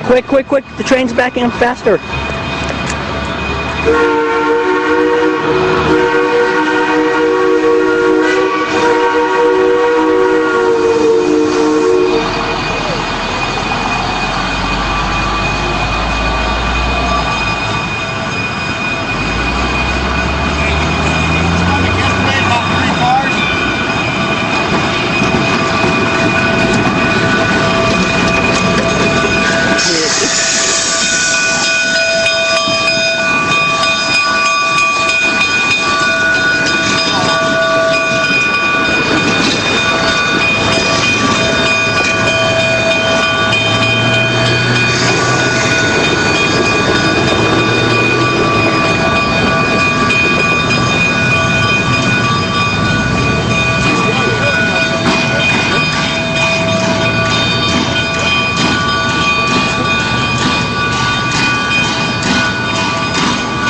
quick, quick, quick. The train's backing up faster.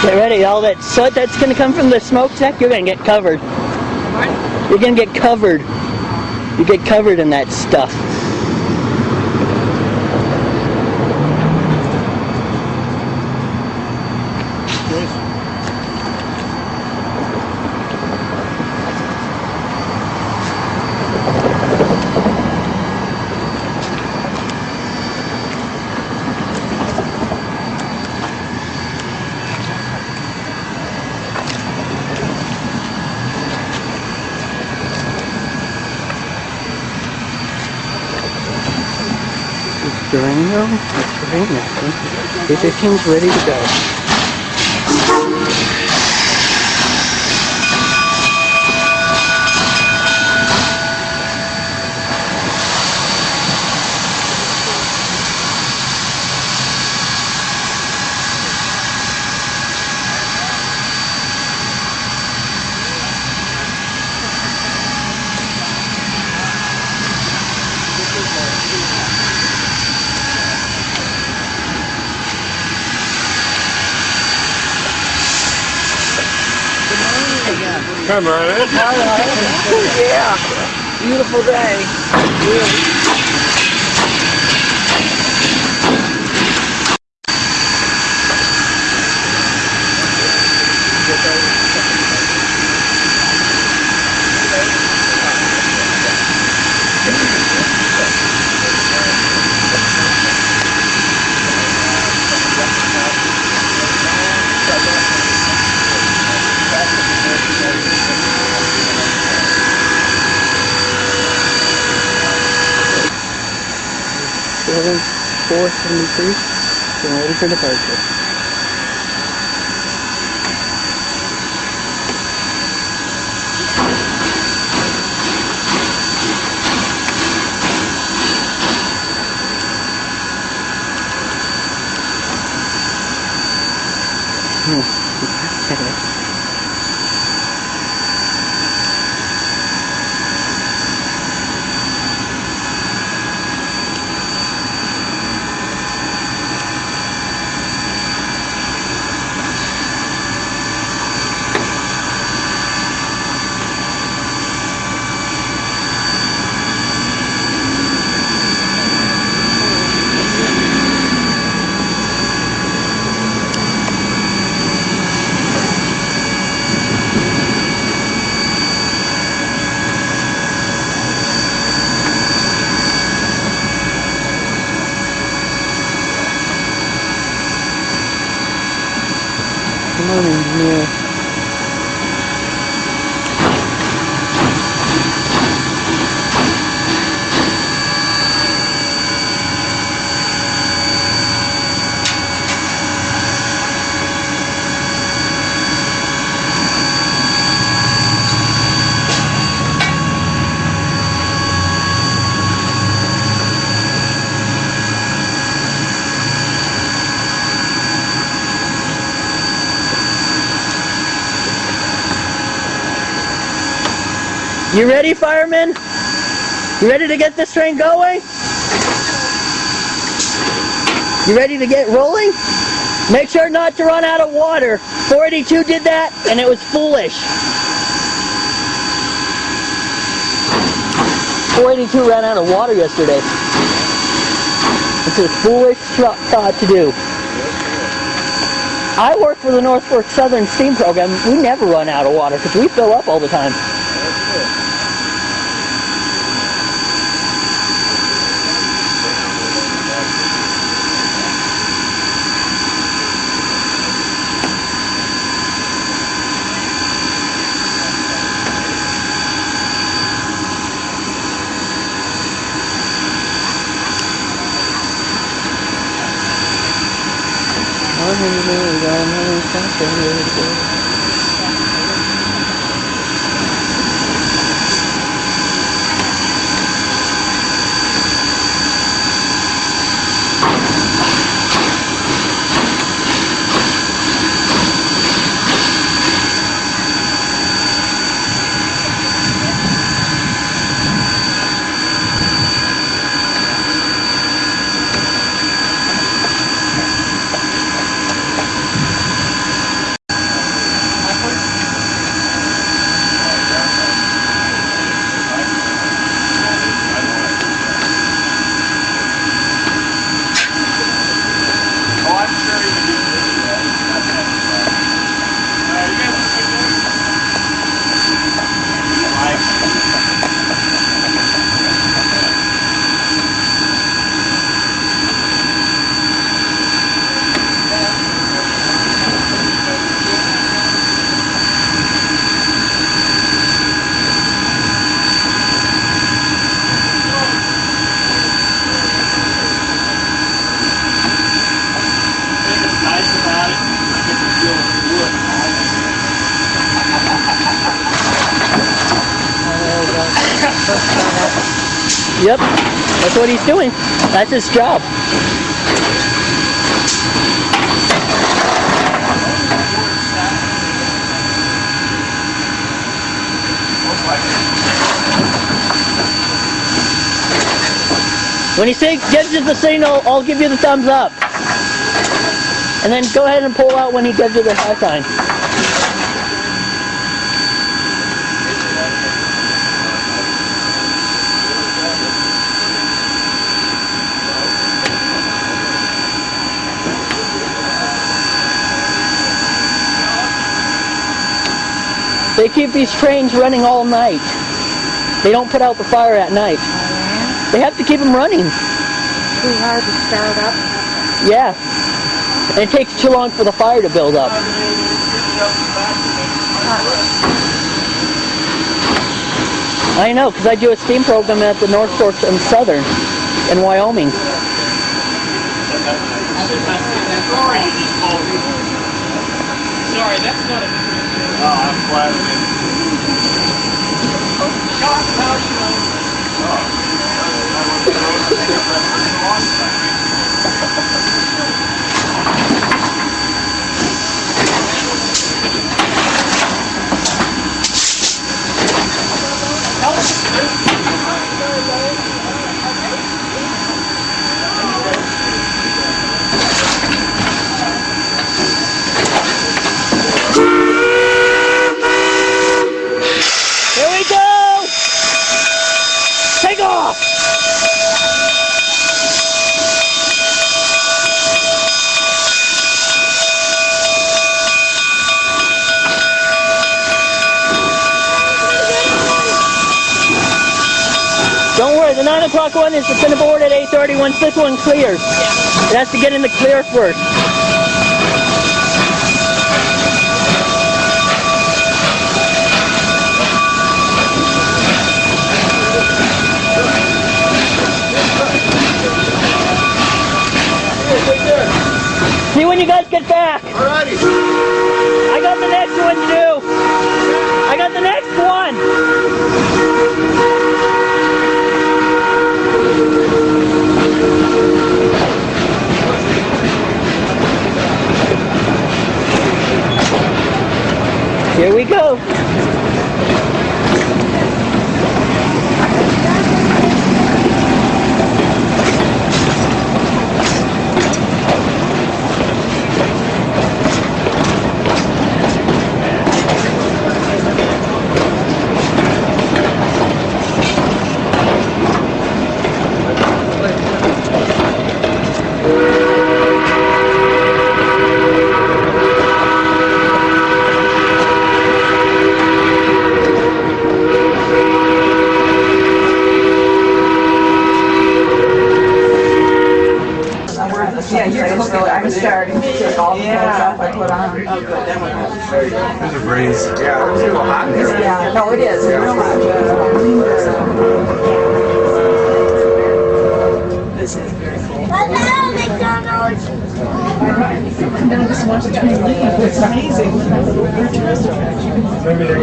Get ready, all that soot that's going to come from the smoke check, you're going to get covered. You're going to get covered. You get covered in that stuff. Durango, Durango. A15's ready to go. Come on yeah, beautiful day. Seven, four, seventy-three. Getting ready for departure. Hmm. Come on in here. Ready to get this train going? You ready to get rolling? Make sure not to run out of water. 482 did that and it was foolish. 482 ran out of water yesterday. It's a foolish thought to do. I work for the North Fork Southern Steam Program. We never run out of water because we fill up all the time. What he's doing. That's his job. When he say, gives you the signal, I'll give you the thumbs up. And then go ahead and pull out when he gives you the high sign. They keep these trains running all night. They don't put out the fire at night. They have to keep them running. Too hard to start up. Yeah. And it takes too long for the fire to build up. I know, because I do a steam program at the North Fork and Southern in Wyoming. Sorry, you just told me. Sorry, that's not a... Oh, I'm flattered. Shot how you know. Oh. I wasn't a long time. Here we go! Take off! Don't worry, the 9 o'clock one is to board at 8.30 once this one clears. It has to get in the clear first. See when you guys get back. Alrighty. I got the next one to do. I got the next one. is really, I'm starting to take all the clothes off I put on. There's a breeze. Yeah, it was a little hot there. Yeah, no, it is, it's real hot. Hello, McDonald's.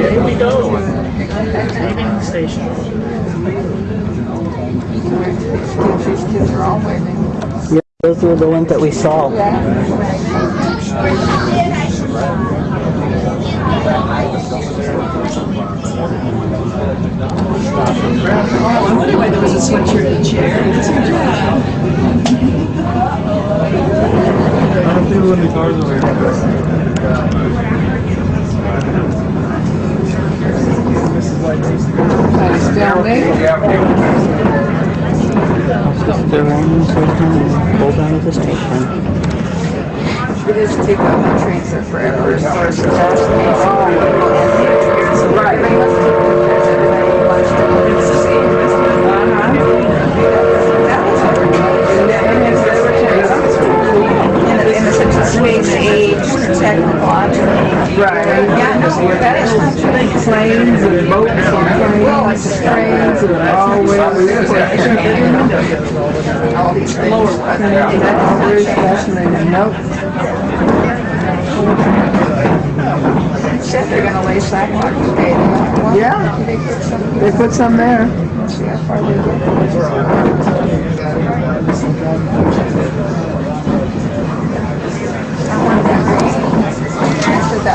Here we go. These kids are all waving. Those were the ones Right. Yeah, no, that is not true. Planes and boats and planes and trains and all oh, All these lower ones. That's very fascinating. Nope. Said they're gonna lay sidewalk today. Yeah. They put some. They put some there. See how far they get. I want that green. I said that last one too. I want that green. I know, but you never went back. No, no, I didn't. Been a better reason, like you said, I spent so much money this year.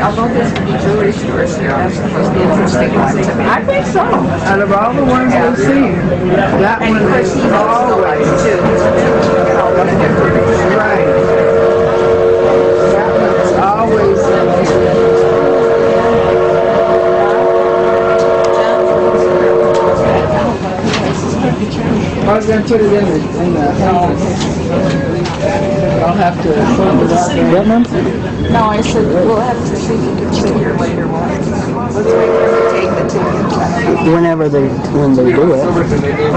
although there's the jewelry stores here, that's the most interesting one to me. I think so. Out of all the ones I've seen, that one is always too. Right. That one is always. I was gonna put it in the, in the. I'll have to sort. What month? No, I said, we'll have to see if you can here later. Let's make them take the tickets. Whenever they, when they do it. Silverton, they gave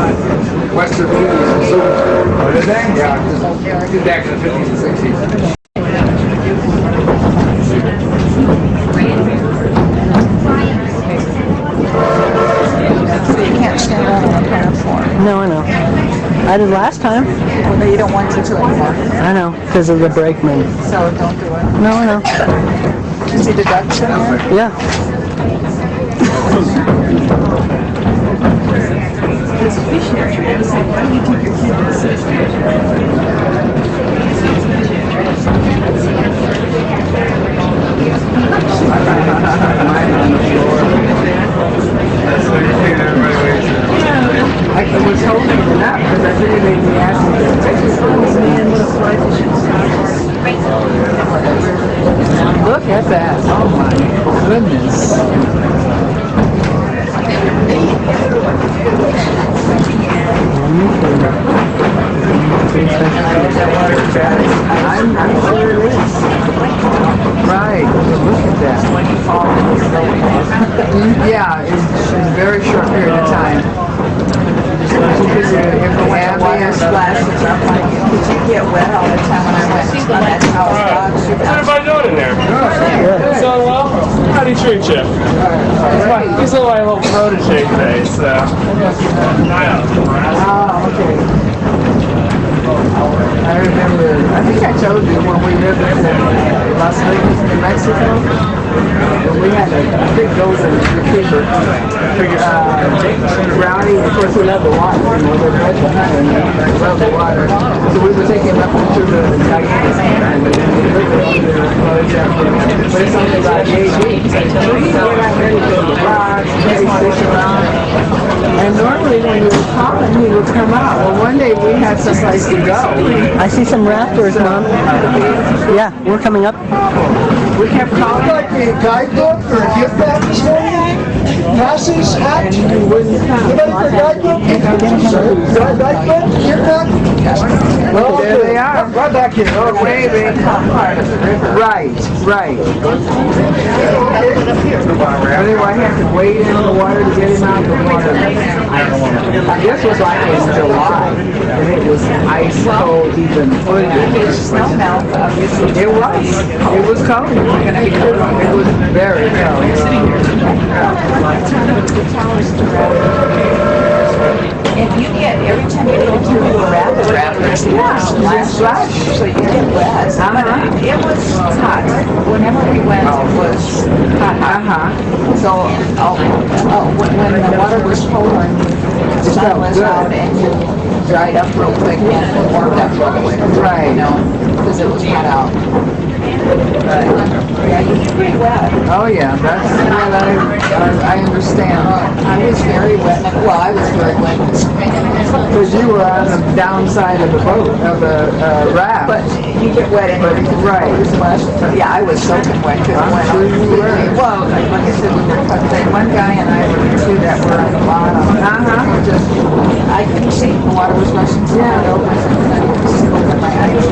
Western Union and Silverton. Oh, did they? Yeah, did back in the fifties and sixties. You can't stand out on the platform. No, I know. I did last time. You don't want to do anymore, I know, because of the brakeman. so don't do it. No, I know. You see in there? Yeah. I was hoping for that, because I figured they'd be asking the pictures. Oh, man, what a flight. Look at that, oh my goodness. I'm, I'm sure it is. Right, look at that. Yeah, in in a very short period of time. Abby has glasses up like you. Did you get wet all the time when I went on that house dog? She What's everybody doing in there? It's going well? How do you treat you? He's my, he's my little protege today, so. Oh, okay. I remember, I think I told you when we lived in uh, Las Vegas, New Mexico, when we had a big golden retriever. Uh, Rowdy, of course, he loved the water, you know, they're bred to hunt and they love the water. So we would take him up into the gigantic and we lived under the But it's only about eight weeks. So we get out there to the rocks, maybe fish around. And normally usually when you were calling, he would come out. Well, one day we had someplace to go. I see some rafters, Mom. Yeah, we're coming up. We kept calling. like a guidebook or a gift bag this morning? Massey's hat? And he wouldn't come. Anybody for a guidebook? Got a guidebook? Gift bag? Well, there they are. Right back here. Oh, waving. Right, right. Anyway, I had to wade into the water to get him out of the water. This was like in July, and it was ice cold even. Snow melt, obviously. It was. It was cold. It was very cold. And you get, every time you go through a rapid, rapids, yeah, Just flash. so you get wet. Uh-huh. It was hot. Whenever we went, it was hot, hot. Uh-huh. So, oh, oh, when, when the water was cold the sun was out and you dried up real quick and warmed up real quick. Right. You know, because it was hot out. But, yeah, you get pretty wet. Oh, yeah, that's, yeah, I, I understand. I was very wet, well, I was very wet. Because you were on the downside of the boat, of the uh, raft. But you get wet because Right. Yeah, I was soaking wet because I'm sure you were. Well, like I said, we were there one guy and I were the two that were on the bottom. Uh-huh. Just, I couldn't see. The water rushing so Yeah. I my eyes.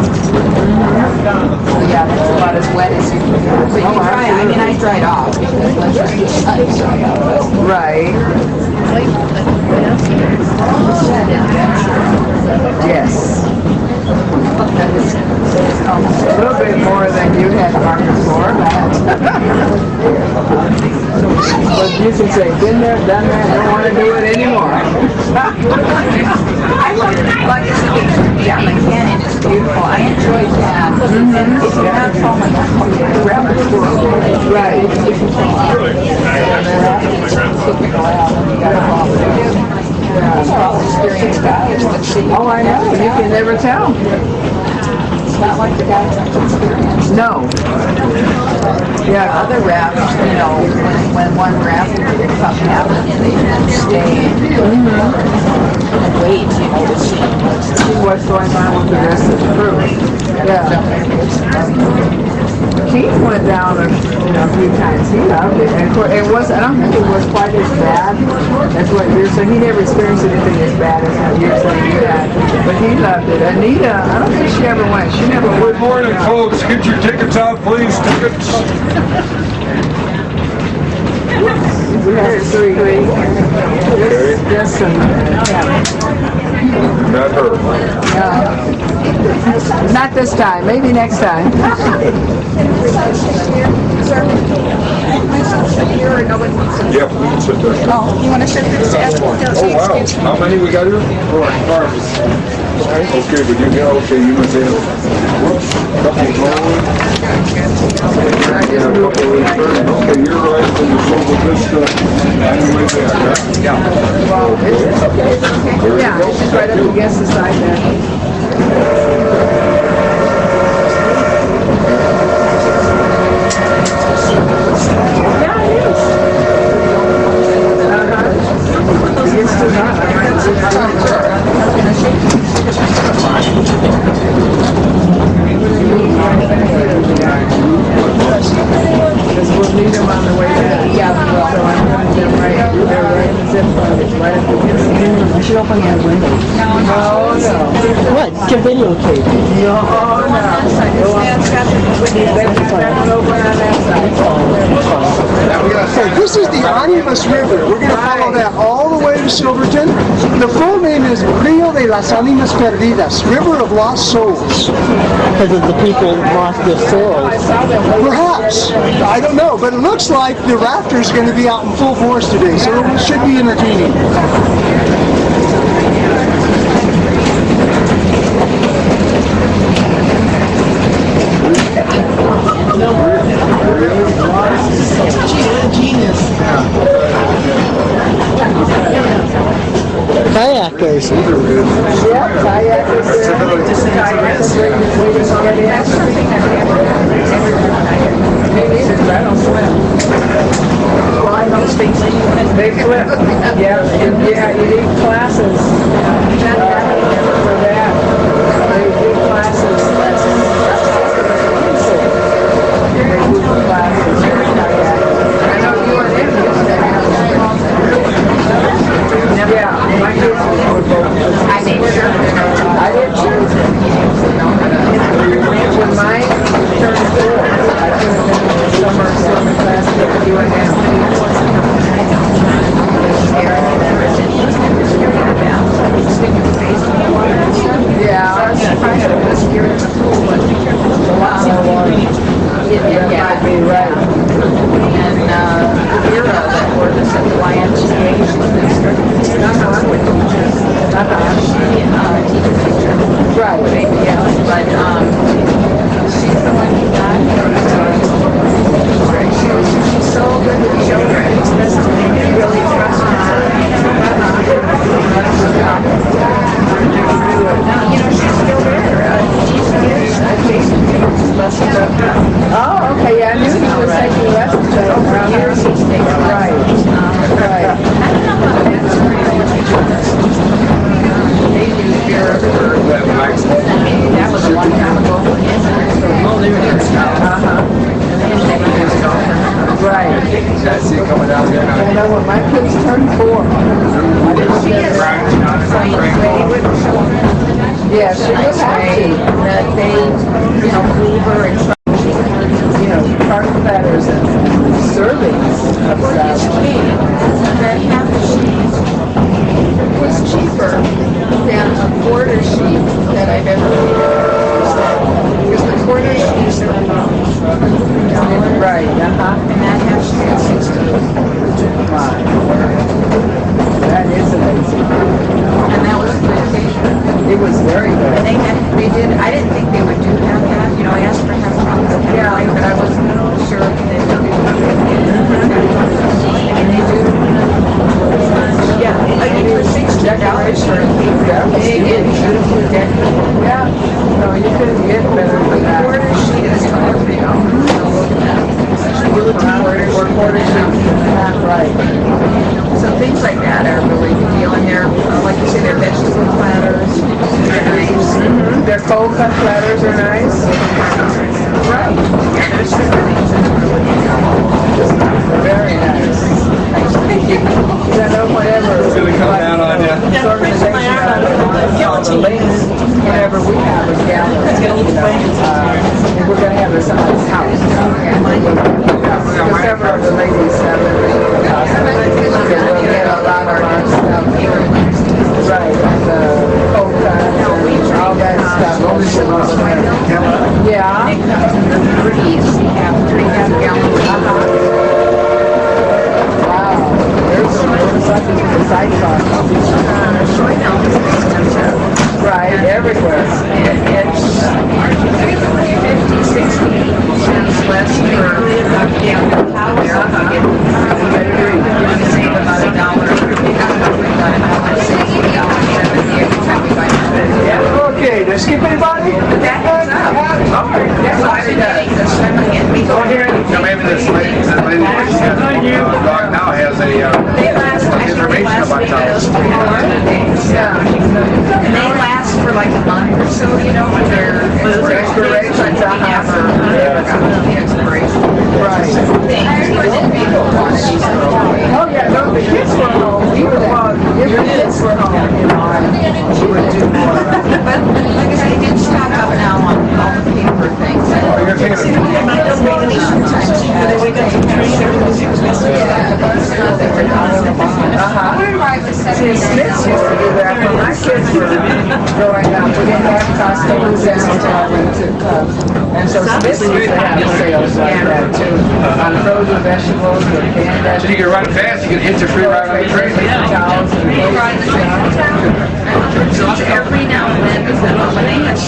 Yeah, about as wet as you can get. You dry. I mean, I dried off. Right, yes. A little bit more than you had marked before. But you can say, been there, done that, don't want to do it anymore. I like, like I said, yeah, canyon is beautiful. I enjoyed that. And if you're not falling, the rapids were Right. Those are all experienced guys that see. Oh, I know, you can never tell. It's not like the guys that's experienced. No. Yeah, Other rafts, you know, when, when one get something happen, and they stay and wait, you know, to see what's see what's going on with the rest of the crew. Yeah. Keith went down a, you know, a few times. He loved it. And of course, it was, I don't think it was quite as bad as what you're saying. He never experienced anything as bad as what you're saying you had. But he loved it. Anita, I don't think she ever went. She never went. Good morning, folks. Get your tickets out, please. Tickets. We had three. This, this and, Met her. uh, not this time, maybe next time. Yeah, we can sit there. Oh, you want to sit this desk? Oh, wow. How many we got here? Four. Okay, but you, yeah, okay, you must have. Whoops. Couple of those. Yeah, a couple of those. Okay, you're right, when you sold this stuff. Anyway, there, yeah. Well, it's, yeah, it's just right up against the side there. Uh, Uh-huh. It gets too Because we'll need them on the way back. Yeah, we will. So I'm gonna get right, they're right in the zip code, it's right at the You should open your window. No, no. What? It's your videotape. No, no. They got that over on that side. So this is the Animas River. We're going to follow that all the way to Silverton. The full name is Rio de las Animas Perdidas, River of Lost Souls. Because of the people lost their souls. Perhaps. I don't know, but it looks like the rafters are going to be out in full force today, so it should be entertaining. Kayakers. Yep. Kayakers waiting, waiting to get in. Me neither, I don't swim. Well, I know things. They flip. Yeah, yeah,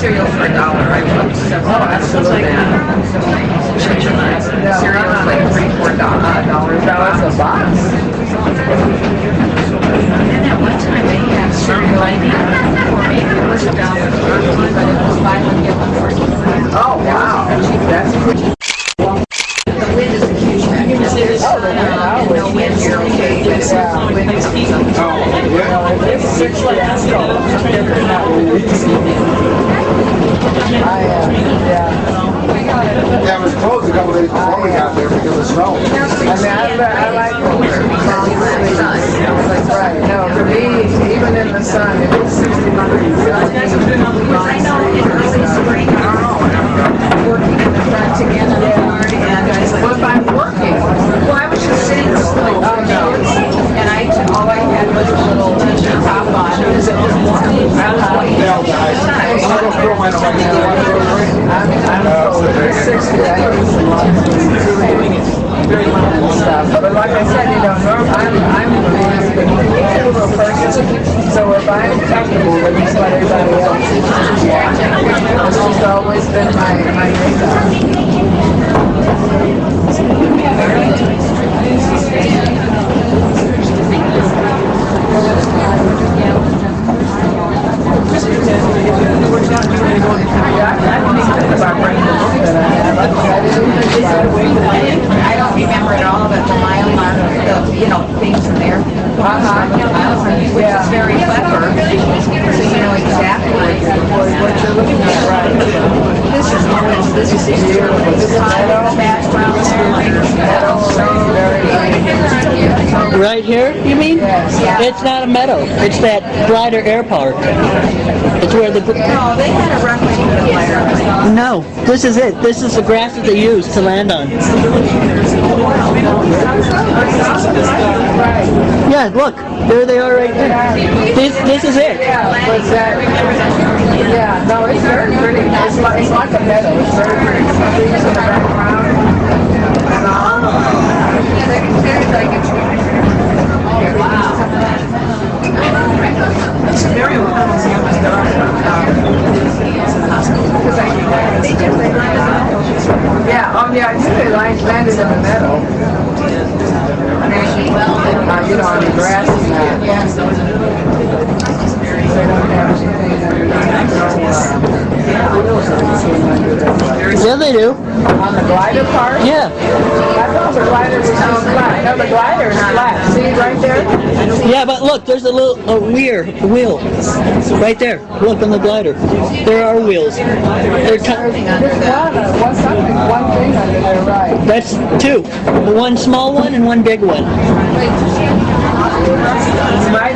cereal for a dollar, I several. Oh, absolutely. Cereal was like three, four dollars. dollars a box. And at one time, they had cereal, I think, or maybe it was a dollar but it was buy one, get one for. Oh, wow. That's pretty. The wind is a huge factor. Oh, the wind, I always- No wind, you're okay, but it's Yeah. the wind is something. Oh, yeah. It's six like I, uh, yeah. Yeah, was closed a couple days before we got there because of snow. I mean, I, I like Right, no, for me, even in the sun, if it's sixty degrees, I know in early spring, I'm working in the front again in the yard, and I was like, Well, if I'm working, well, I was just sitting like Oh, no. and I, all I had was a little top on, because it was warm. I was like, It's. But like I said, you know, I'm, I'm a little person, so if I'm comfortable, then just let everybody else. This has always been my, my makeup. Yeah, I don't even think about bringing the book that I have. I I didn't think about it. I don't remember it all, but the mile mark, the, you know, things in there. Which is very clever, so you know exactly what you're looking at. Right. This is, this is, this is the color, background there. Right here, you mean? Yes. It's not a meadow. It's that brighter air park. It's where the... No, they had a rectangular layer. No, this is it. This is the grass that they use to land on. Yeah, look. There they are right there. This, this is it. Yeah, what's that? Yeah, no, it's very pretty. It's like, it's like a meadow. It's very pretty. Trees in the background. Oh. And all. Yeah, oh yeah, I knew they like landed in the meadow. Uh, you know, on the grass and that. They don't have yeah, they do. On the glider part? Yeah. I thought the glider is on flat. No, the glider is flat. See right there? Yeah, but look, there's a little a weir, a wheel. Right there. Look on the glider. There are wheels. There's one thing under there, right? That's two. One small one and one big one. Might.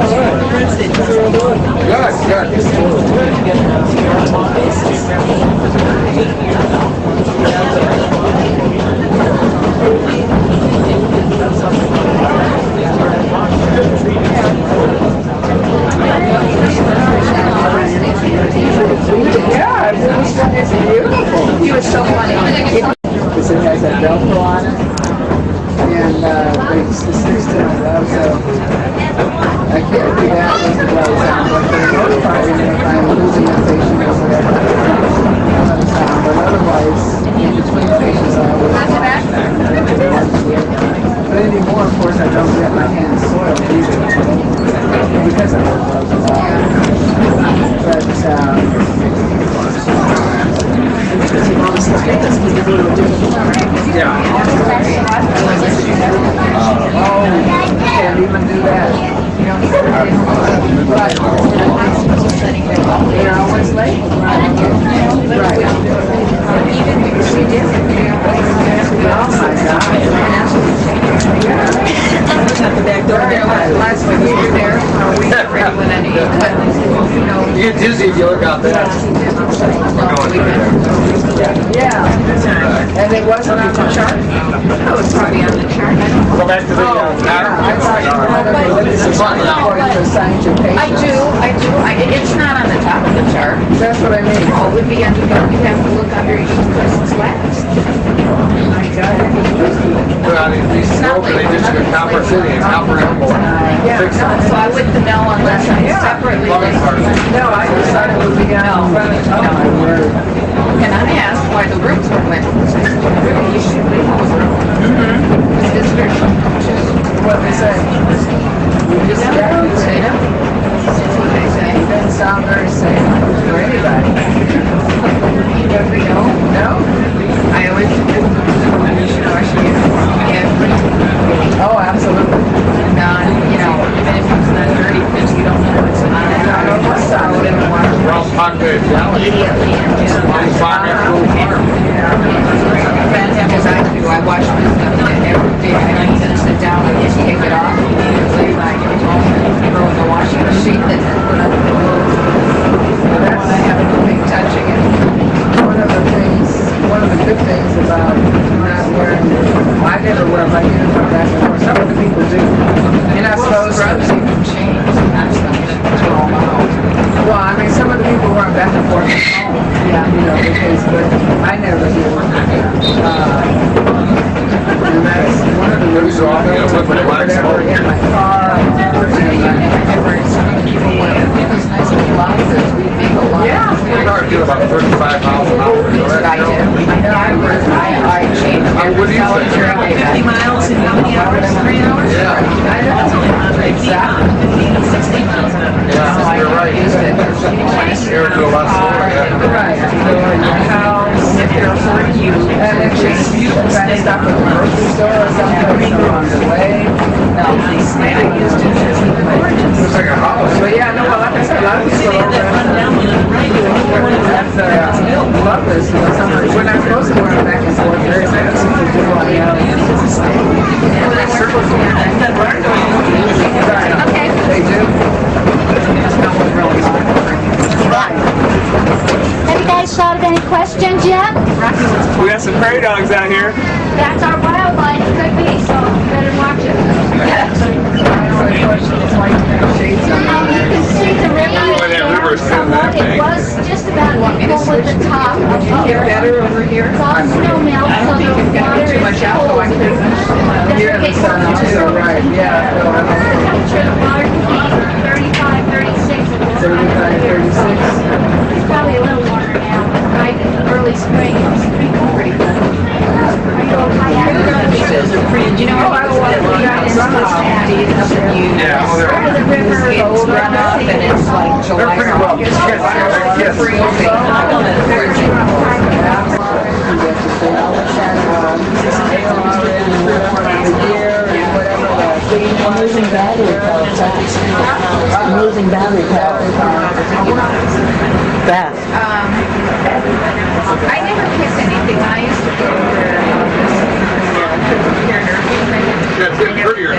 Good, good. They're pretty well- yes, yes, yes. I'm losing battery power. I'm losing battery power. Fast. Um, I never kiss anything. I used to go where, um, this, here, Yeah, it's getting prettier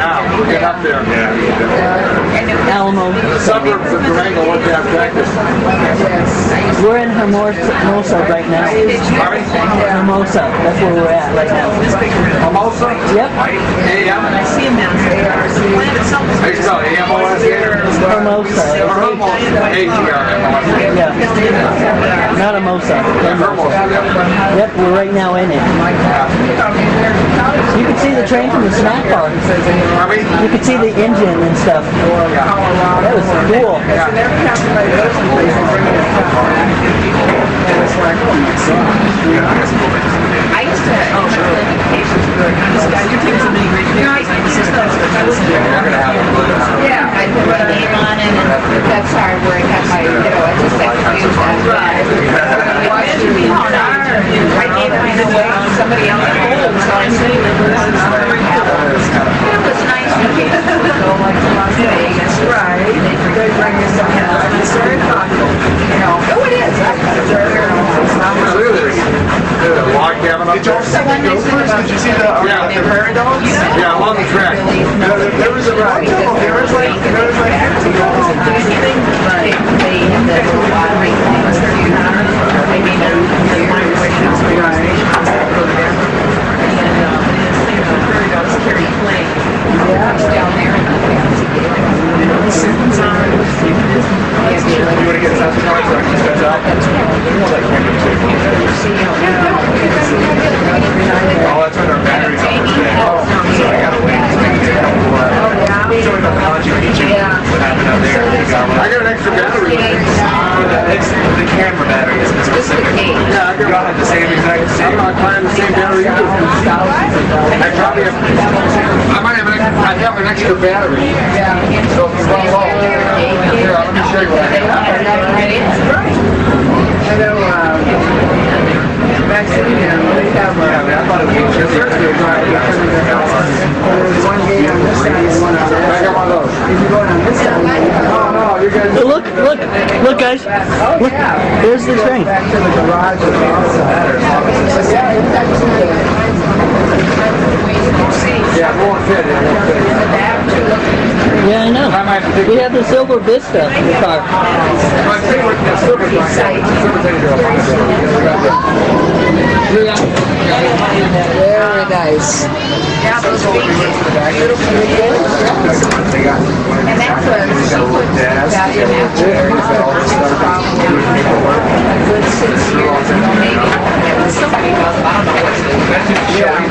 now. We're up there. Yeah. and it was. Alamo. The suburbs of Durango look at practice. We're in Hermosa Hermosa right now. Sorry? Hermosa. That's where we're at right now. Mimosa? Yep. AM? I see him down there. used to spell A-M-O-S-A. Hermosa. A-T-R-M-O-S-A. Yeah. Not a Mosa. Hermosa. Yep, we're right now in it. You can see the train from the snack bar. You can see the engine and stuff. That was cool. And every time somebody goes someplace, they bring in a car. And it's like, my God. I used to, oh, sure. Vacations were good. This guy, you take so many great pictures. I it was We're gonna Yeah, I put my name on it, and that's hard where I got my, you know, I just like to use that. Right. I gave mine away to somebody else at home, so I knew Vegas. Right. It's you Did you see the, Yeah. along the track. There was a waiting on three hours. Go there. And, um, the prairie dogs carry plane. Yeah. Down there and I think it's a game. On. You wanna get something else, or I can out? Oh, that's when our batteries are. Oh, so I gotta wait. So we don't conjure each Yeah. what happened up there. I got an extra battery. It's the camera battery is Just the cage. Yeah, I You all have the same exact. I'm not buying the same battery either. I probably have, I might have an, ex- I have an extra battery. Yeah. So if you run low, here, let me show you what I have. I know, um, Maximilian, they have, uh, I thought it was just. You're No, no, you guys. Look, look, look, guys. Look, there's the train. Yeah, it's actually, Yeah, it won't fit, it won't fit. Yeah, I know. We have the Silver Vista car. But see, we're- the silver line, silver thing goes on. Very nice. Yeah, those beaches. They got. And that's a seafood a good six years, maybe. Somebody else, I don't know what's the.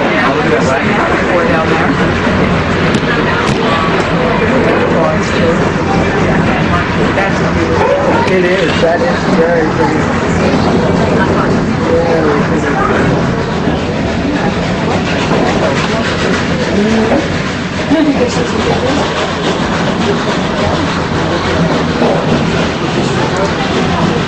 It is. That is very pretty. Very pretty.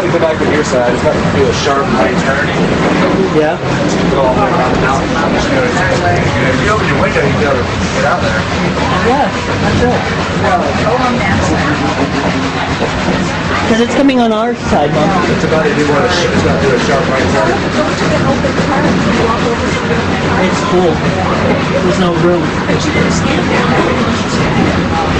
Got to go back to your side. It's got to be a sharp right turn. Yeah. Go all the way around the mountain. If you open your window, you can get out there. Yeah, that's it. Go on that side. Because it's coming on our side, Mom. It's about to do one. It's got to do a sharp right turn. It's full. There's no room.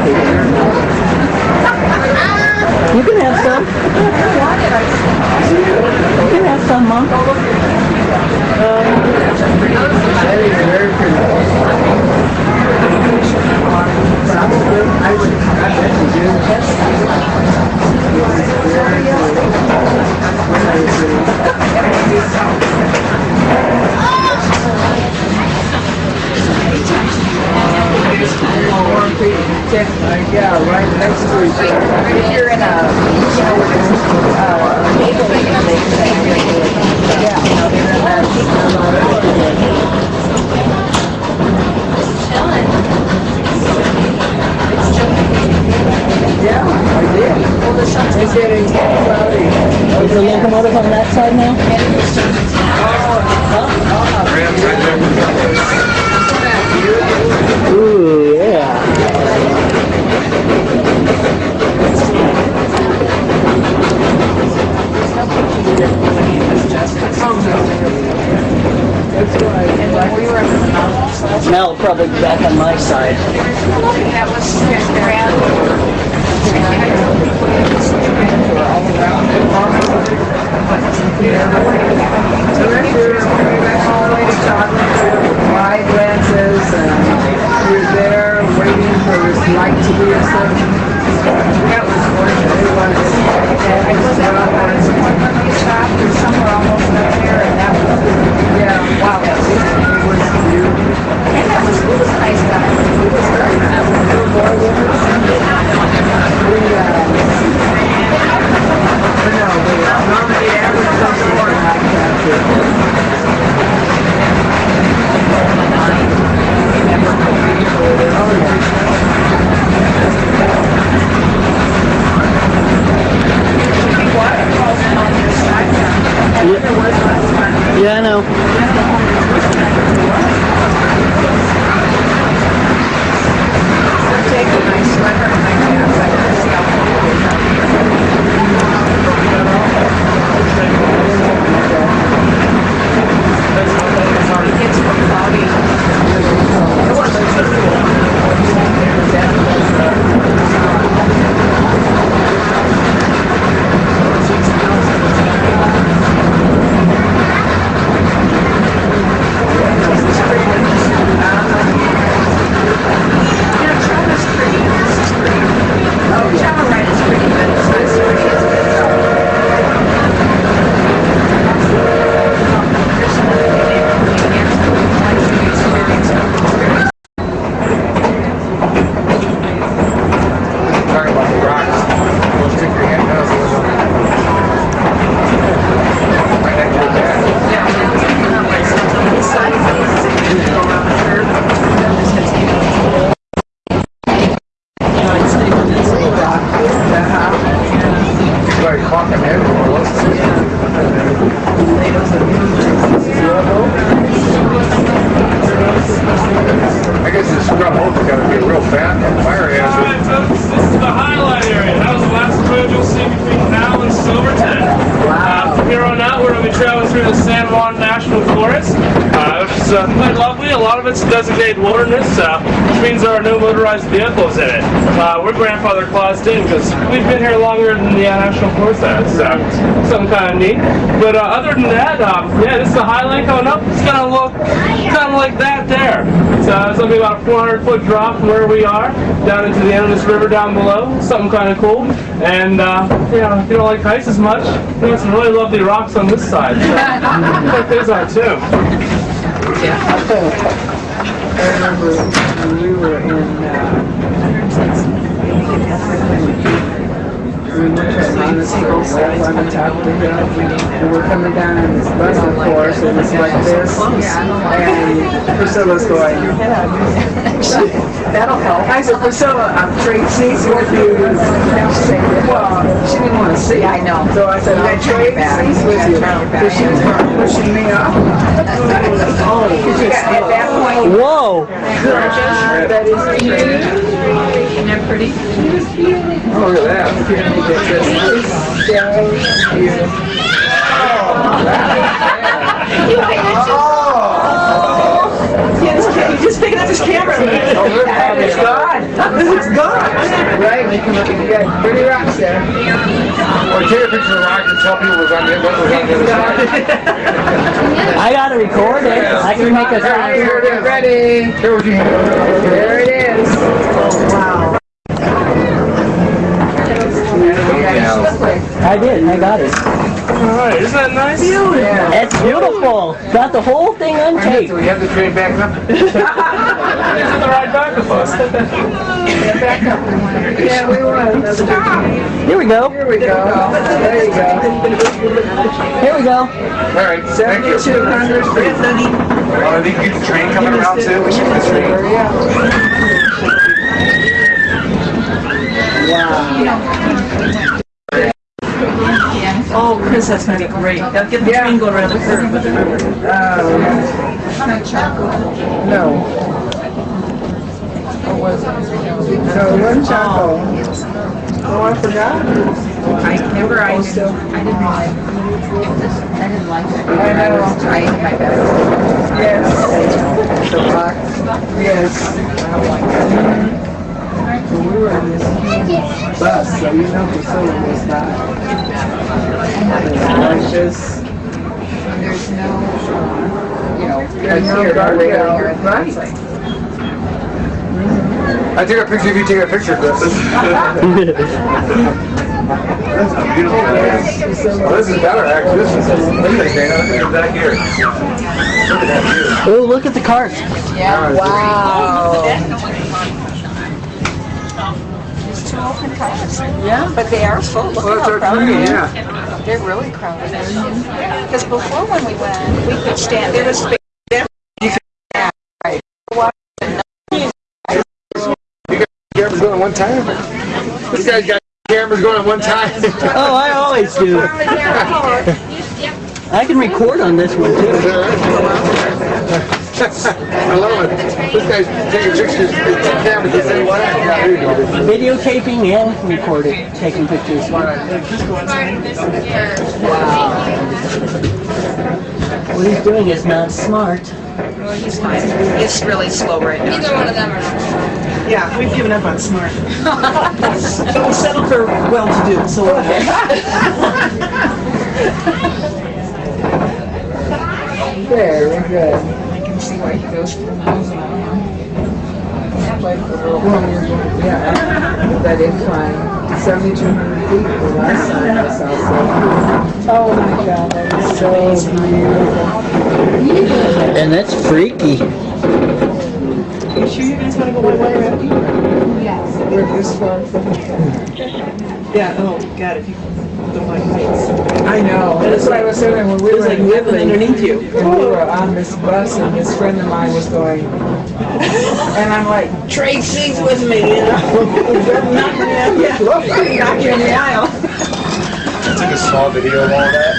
Now. You neat. But uh, other than that, um, yeah, this is the highlight coming up. It's going to look kind of like that there. So it's going to be about a 400 foot drop from where we are down into the end of this river down below. Something kind of cool. And uh, if you don't like heights as much, there's some really lovely rocks on this side. So, think those are too. Yeah. I remember when we were in, uh, we went to Montecito, South on top of the hill, and we're coming down on this bus, of course, and it's like this, and Priscilla's going, that'll help. I said, Priscilla, I'm Tracy's with you. She said, well, she didn't want to see. I know. So I said, I'm Tracy's with you. So she was pushing me up. Oh, at that point, Whoa! that is cute. Isn't that pretty? Oh, look at that. You just pick up his camera. Oh, it's gone. It's gone. Right, yeah, pretty rocks there. Or take a picture of the rock and tell people what's on the, what was on the other side. I gotta record it. I can make a Right, here it is. Ready. Here. There it is. Wow. I did. I got it. Alright, isn't that nice? Yeah. It's beautiful. Got the whole thing on tape. We have the train back up. These are the right back of us. Back up. Yeah, we want another Here we go. Here we go. There you go. Here we go. All right, thank you. Seventy-two hundred. Oh, I think you get the train coming around too. We should get the train. Yeah. Oh, Chris, that's gonna be great. They'll get the train go around the curve with the river. Um, no. No, it wasn't Chaco. Oh, I forgot. I never, I didn't, I didn't like, I didn't like that. I know. was trying my best. Yes. The rock. Yes. So we were in this huge bus, so you know Priscilla was not. Like this. There's no, you know, There's there's no here, no railing guardrail. anything. Right. Like, I take a picture if you take a picture, Chris. That's a beautiful place. Oh, this is better, actually. This is, this is Dana. Back here. Look at that view. Oh, look at the cars. yeah, Wow. It's two open cars. Yeah. But they are full. Look Well, at how crowded they yeah. are. They're really crowded. Because before when we went, we could stand, there was space. Cameras going at one time? This guy's got cameras going at one time. Oh, I always do. I can record on this one too. I love it. This guy's taking pictures, cameras, he's saying, what? Yeah, there you go. Videotaping and recording, taking pictures. What he's doing is not smart. He's fine. It's really slow right now. Either one of them are not. Yeah, we've given up on smart. But we settled for well-to-do, so. Very good. I can see why he goes for miles an hour. Like the little Yeah, that incline, seventy-two hundred feet the last time I saw so. Oh my God, that is so beautiful. And that's freaky. Are You sure you guys wanna go one way rafting? Where this one from? Yeah, oh, God, if you don't mind. I know, that's what I was saying when we were like in living Italy. underneath you. And we were on this bus and this friend of mine was going, and I'm like, Tracy's with me, you know? Knock me out, yeah, knock you in the aisle. Took a small video of all that.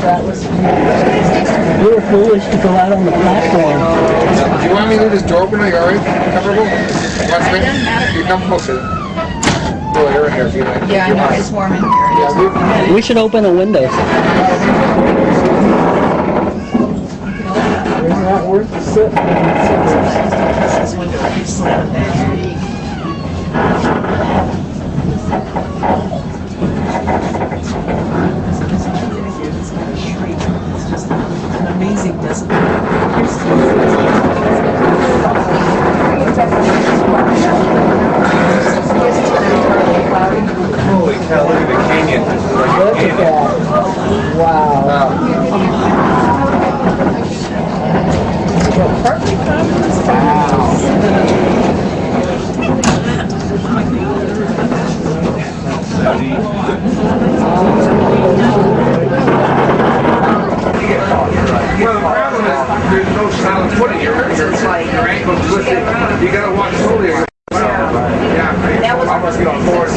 That was We were foolish to go out on the platform. Do you want me to leave this door open? Are you alright? Comfortable? You want me? You come closer. Go air in there if you like. Yeah, I know, it's warm in here. Yeah, we- We should open the windows. It's not that worth the sit. This window, you slam it there. It's gonna shriek. It's just an amazing discipline. Holy cow, look at the canyon. Look at that. Wow. Uh, wow. Well, the problem is, there's no solid footing here. Your ankle's twisted. You gotta walk slowly. Yeah. That was. Almost get on board.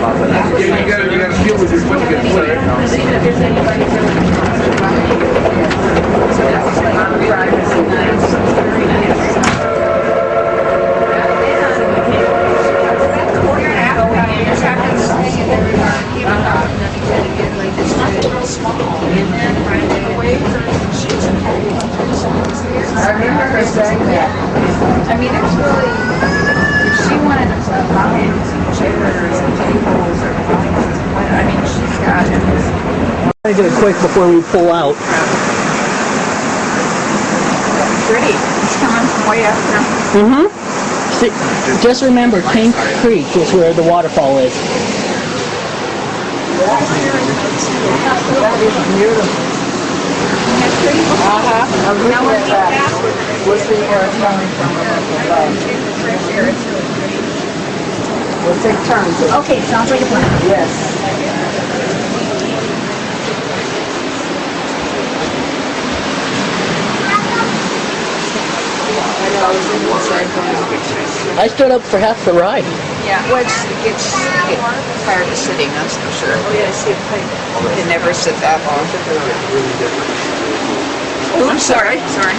Yeah, you gotta, you gotta feel with your foot to get footing. I remember her saying that. I mean, it's really, if she wanted to put mountains and chairs and tables or, I mean, she's got it. I do it quick before we pull out. Pretty. It's coming from way up there. Mm-hmm. See, just remember, Tank Creek is where the waterfall is. That is beautiful. Uh-huh. I'm looking at that. We'll see where it's coming from. We'll take turns. Okay, sounds like a plan. Yes. I stood up for half the ride. Yeah, well, it's, it's, get tired of sitting, that's for sure. Oh, yeah, I see it. You can never sit that long. Oh, I'm sorry, sorry.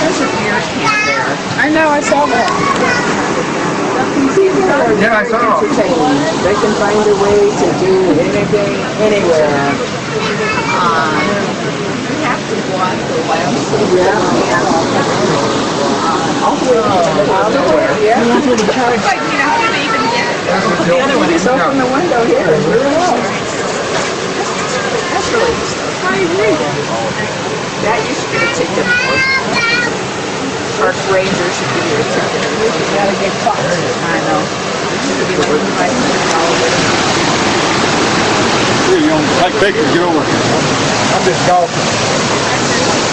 There's a beer can there. I know, I saw that. Yeah, I saw. entertaining. They can find a way to do anything, anywhere. Um, You have to go out to the left. Yeah. Out of where? Yeah. But, you know, how did they even get it? The other one is open the window here. Really well. That's really, I agree. That used to be a ticket. Park rangers should give you a ticket. You gotta get caught. I know. It should be like five hundred dollars. Here, you Mike Baker, get over here. I'm just golfing.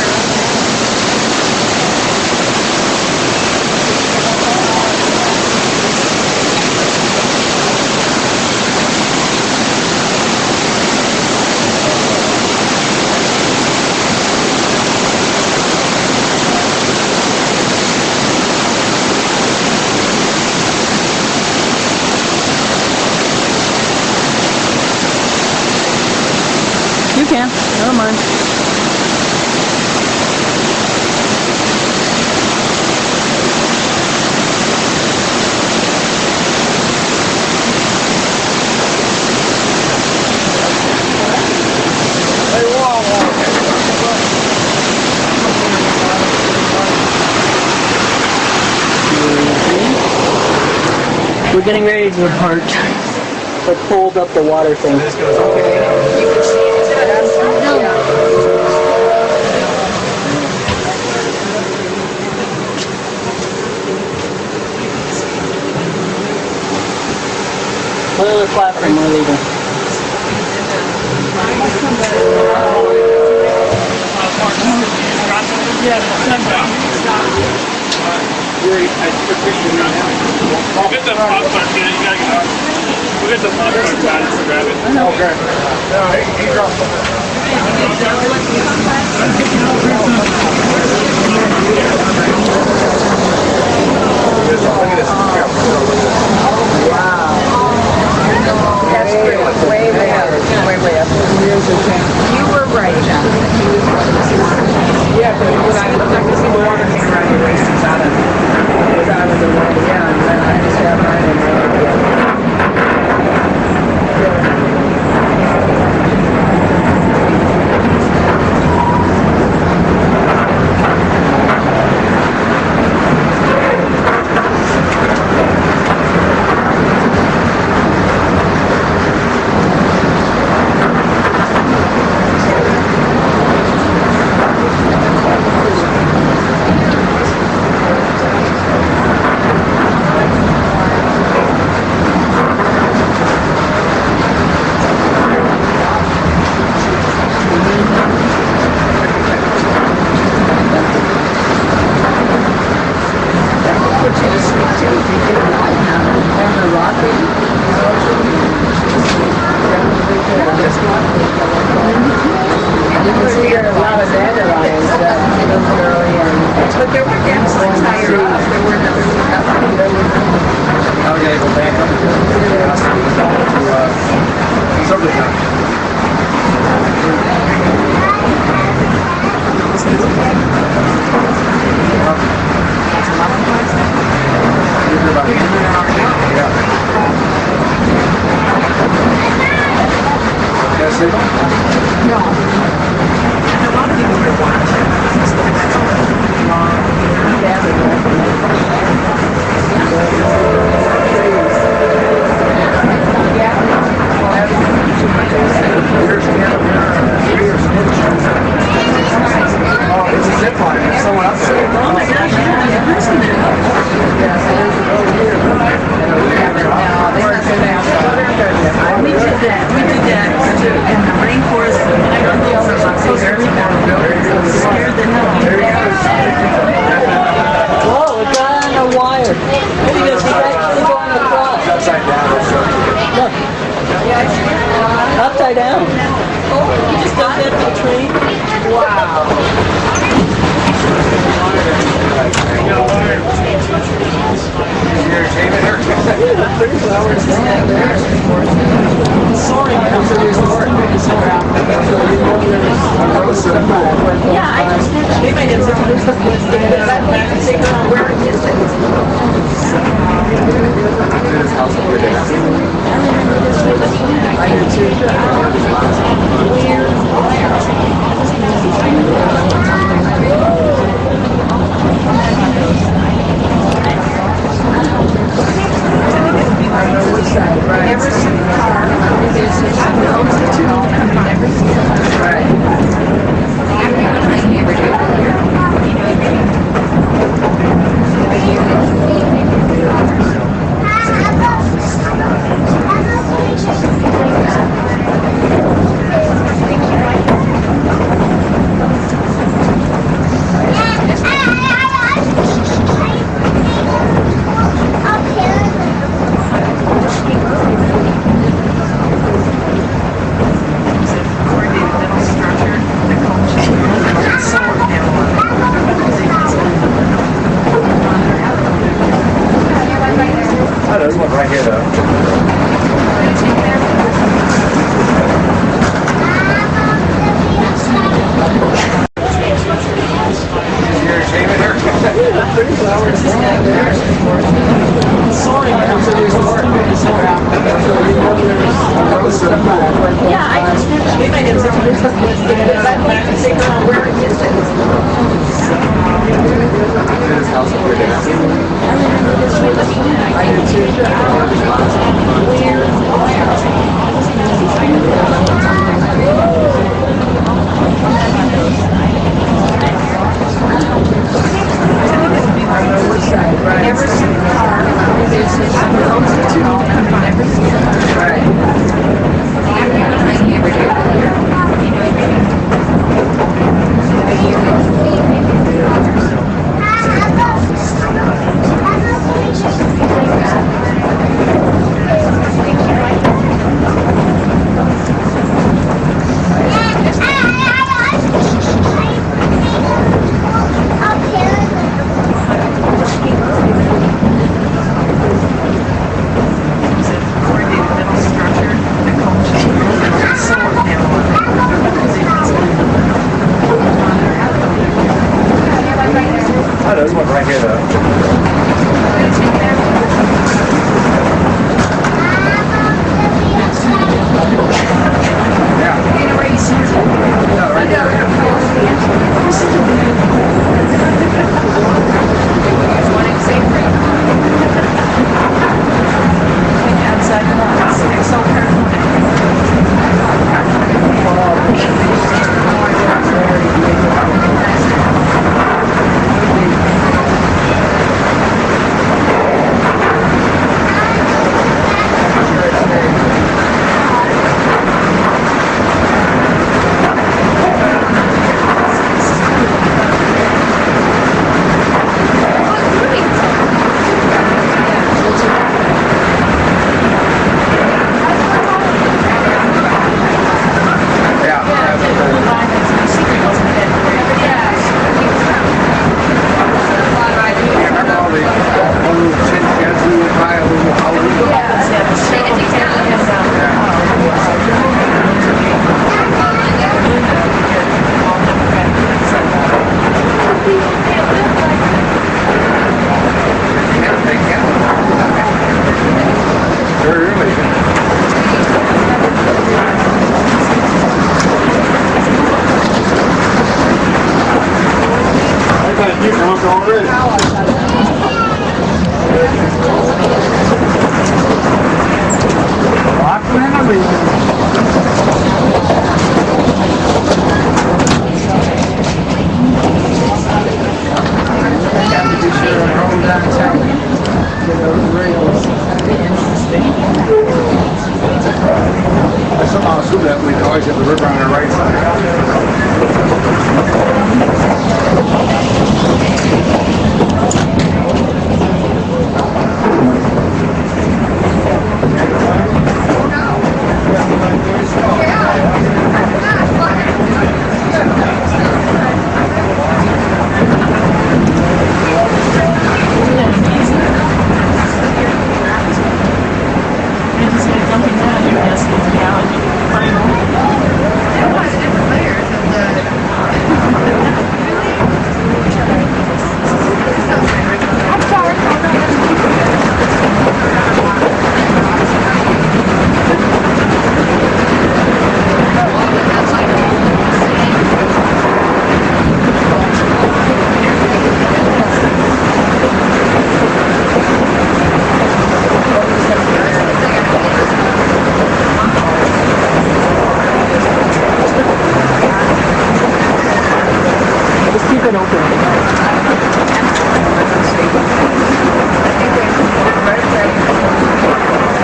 Can. I mind. We're getting ready to depart. I pulled up the water thing. Clear the platform, we're leaving. Get the yeah, you gotta get. We'll get the it. Okay. No, he, dropped. Look at this. That's way, way up, way, way up. You were right. Yeah, but was, I looked like the water came around the races out of, out of the way, yeah, and then I just got mine and,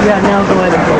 Yeah, now go ahead and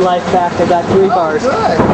life back. I got three oh, bars. Good.